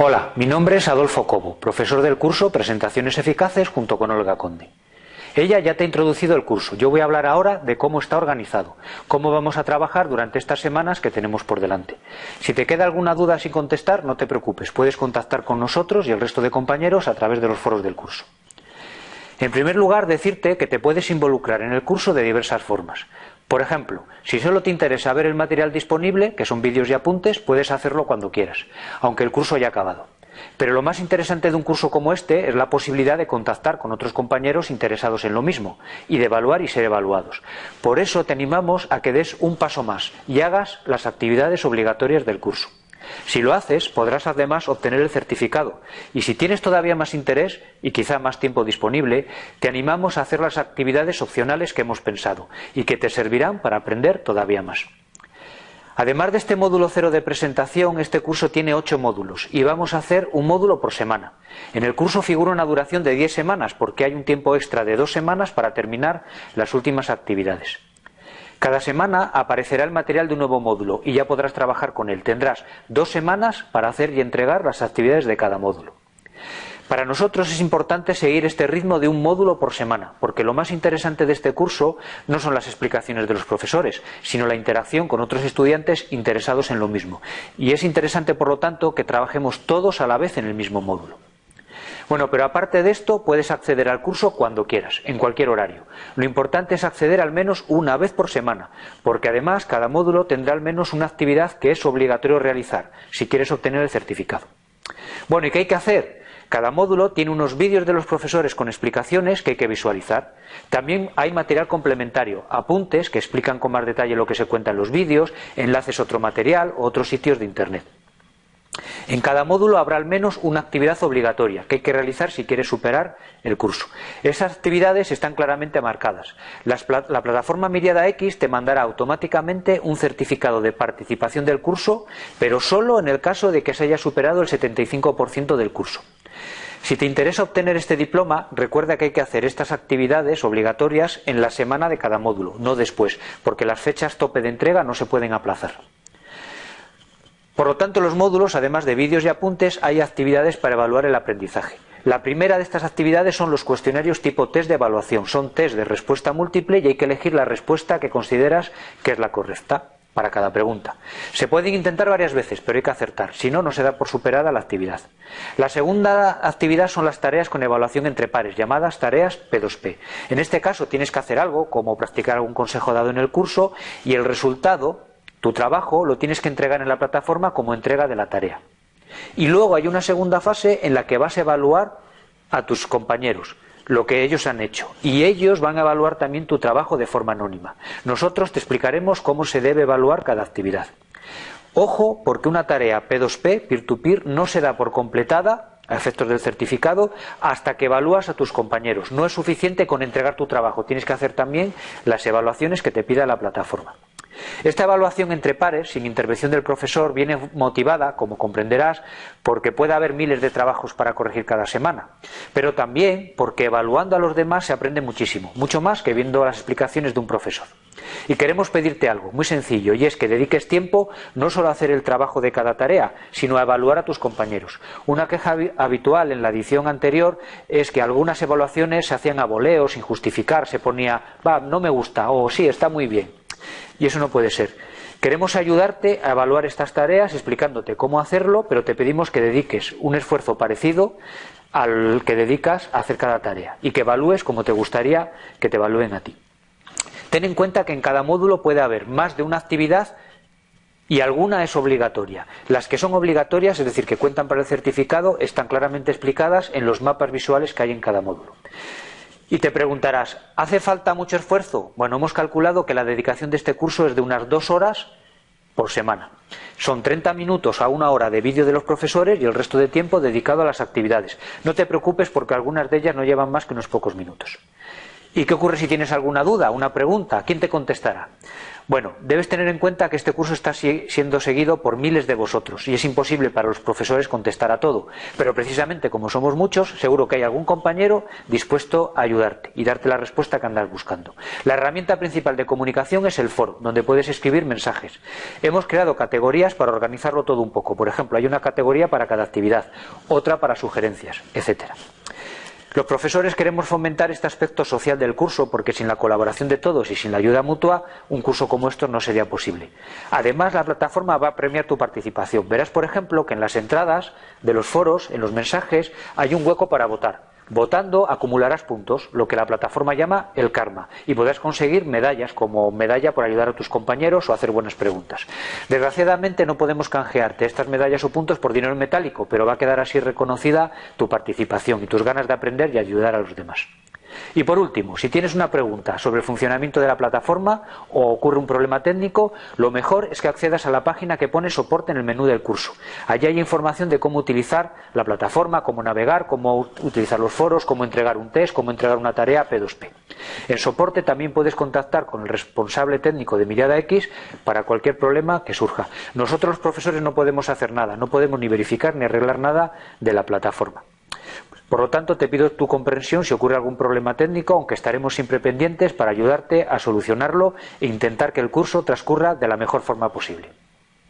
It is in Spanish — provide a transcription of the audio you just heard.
Hola, mi nombre es Adolfo Cobo, profesor del curso Presentaciones Eficaces junto con Olga Conde. Ella ya te ha introducido el curso. Yo voy a hablar ahora de cómo está organizado, cómo vamos a trabajar durante estas semanas que tenemos por delante. Si te queda alguna duda sin contestar, no te preocupes. Puedes contactar con nosotros y el resto de compañeros a través de los foros del curso. En primer lugar, decirte que te puedes involucrar en el curso de diversas formas. Por ejemplo, si solo te interesa ver el material disponible, que son vídeos y apuntes, puedes hacerlo cuando quieras, aunque el curso haya acabado. Pero lo más interesante de un curso como este es la posibilidad de contactar con otros compañeros interesados en lo mismo y de evaluar y ser evaluados. Por eso te animamos a que des un paso más y hagas las actividades obligatorias del curso. Si lo haces, podrás además obtener el certificado. Y si tienes todavía más interés y quizá más tiempo disponible, te animamos a hacer las actividades opcionales que hemos pensado y que te servirán para aprender todavía más. Además de este módulo cero de presentación, este curso tiene ocho módulos y vamos a hacer un módulo por semana. En el curso figura una duración de diez semanas porque hay un tiempo extra de dos semanas para terminar las últimas actividades. Cada semana aparecerá el material de un nuevo módulo y ya podrás trabajar con él. Tendrás dos semanas para hacer y entregar las actividades de cada módulo. Para nosotros es importante seguir este ritmo de un módulo por semana, porque lo más interesante de este curso no son las explicaciones de los profesores, sino la interacción con otros estudiantes interesados en lo mismo. Y es interesante, por lo tanto, que trabajemos todos a la vez en el mismo módulo. Bueno, pero aparte de esto, puedes acceder al curso cuando quieras, en cualquier horario. Lo importante es acceder al menos una vez por semana, porque además cada módulo tendrá al menos una actividad que es obligatorio realizar, si quieres obtener el certificado. Bueno, ¿y qué hay que hacer? Cada módulo tiene unos vídeos de los profesores con explicaciones que hay que visualizar. También hay material complementario, apuntes que explican con más detalle lo que se cuenta en los vídeos, enlaces a otro material o otros sitios de Internet. En cada módulo habrá al menos una actividad obligatoria que hay que realizar si quieres superar el curso. Esas actividades están claramente marcadas. la plataforma Miriada X te mandará automáticamente un certificado de participación del curso, pero solo en el caso de que se haya superado el 75% del curso. Si te interesa obtener este diploma, recuerda que hay que hacer estas actividades obligatorias en la semana de cada módulo, no después, porque las fechas tope de entrega no se pueden aplazar. Por lo tanto, los módulos, además de vídeos y apuntes, hay actividades para evaluar el aprendizaje. La primera de estas actividades son los cuestionarios tipo test de evaluación. Son test de respuesta múltiple y hay que elegir la respuesta que consideras que es la correcta para cada pregunta. Se pueden intentar varias veces, pero hay que acertar, si no, no se da por superada la actividad. La segunda actividad son las tareas con evaluación entre pares, llamadas tareas P2P. En este caso tienes que hacer algo, como practicar algún consejo dado en el curso, y el resultado tu trabajo lo tienes que entregar en la plataforma como entrega de la tarea. Y luego hay una segunda fase en la que vas a evaluar a tus compañeros lo que ellos han hecho. Y ellos van a evaluar también tu trabajo de forma anónima. Nosotros te explicaremos cómo se debe evaluar cada actividad. Ojo, porque una tarea P2P, peer-to-peer, no se da por completada a efectos del certificado hasta que evalúas a tus compañeros. No es suficiente con entregar tu trabajo, tienes que hacer también las evaluaciones que te pida la plataforma. Esta evaluación entre pares, sin intervención del profesor, viene motivada, como comprenderás, porque puede haber miles de trabajos para corregir cada semana, pero también porque evaluando a los demás se aprende muchísimo, mucho más que viendo las explicaciones de un profesor. Y queremos pedirte algo muy sencillo, y es que dediques tiempo no solo a hacer el trabajo de cada tarea, sino a evaluar a tus compañeros. Una queja habitual en la edición anterior es que algunas evaluaciones se hacían a voleo, sin justificar, se ponía, va, no me gusta, o sí, está muy bien. Y eso no puede ser. Queremos ayudarte a evaluar estas tareas explicándote cómo hacerlo, pero te pedimos que dediques un esfuerzo parecido al que dedicas a hacer cada tarea y que evalúes como te gustaría que te evalúen a ti. Ten en cuenta que en cada módulo puede haber más de una actividad y alguna es obligatoria. Las que son obligatorias, es decir, que cuentan para el certificado, están claramente explicadas en los mapas visuales que hay en cada módulo. Y te preguntarás, ¿hace falta mucho esfuerzo? Bueno, hemos calculado que la dedicación de este curso es de unas dos horas por semana. Son 30 minutos a una hora de vídeo de los profesores y el resto de tiempo dedicado a las actividades. No te preocupes porque algunas de ellas no llevan más que unos pocos minutos. ¿Y qué ocurre si tienes alguna duda, una pregunta? ¿Quién te contestará? Bueno, debes tener en cuenta que este curso está siendo seguido por miles de vosotros y es imposible para los profesores contestar a todo. Pero precisamente como somos muchos, seguro que hay algún compañero dispuesto a ayudarte y darte la respuesta que andas buscando. La herramienta principal de comunicación es el foro, donde puedes escribir mensajes. Hemos creado categorías para organizarlo todo un poco. Por ejemplo, hay una categoría para cada actividad, otra para sugerencias, etcétera. Los profesores queremos fomentar este aspecto social del curso porque sin la colaboración de todos y sin la ayuda mutua, un curso como esto no sería posible. Además, la plataforma va a premiar tu participación. Verás, por ejemplo, que en las entradas de los foros, en los mensajes, hay un hueco para votar. Votando acumularás puntos, lo que la plataforma llama el karma, y podrás conseguir medallas como medalla por ayudar a tus compañeros o hacer buenas preguntas. Desgraciadamente no podemos canjearte estas medallas o puntos por dinero metálico, pero va a quedar así reconocida tu participación y tus ganas de aprender y ayudar a los demás. Y por último, si tienes una pregunta sobre el funcionamiento de la plataforma o ocurre un problema técnico, lo mejor es que accedas a la página que pone soporte en el menú del curso. Allí hay información de cómo utilizar la plataforma, cómo navegar, cómo utilizar los foros, cómo entregar un test, cómo entregar una tarea P2P. En soporte también puedes contactar con el responsable técnico de Mirada X para cualquier problema que surja. Nosotros los profesores no podemos hacer nada, no podemos ni verificar ni arreglar nada de la plataforma. Por lo tanto, te pido tu comprensión si ocurre algún problema técnico, aunque estaremos siempre pendientes para ayudarte a solucionarlo e intentar que el curso transcurra de la mejor forma posible.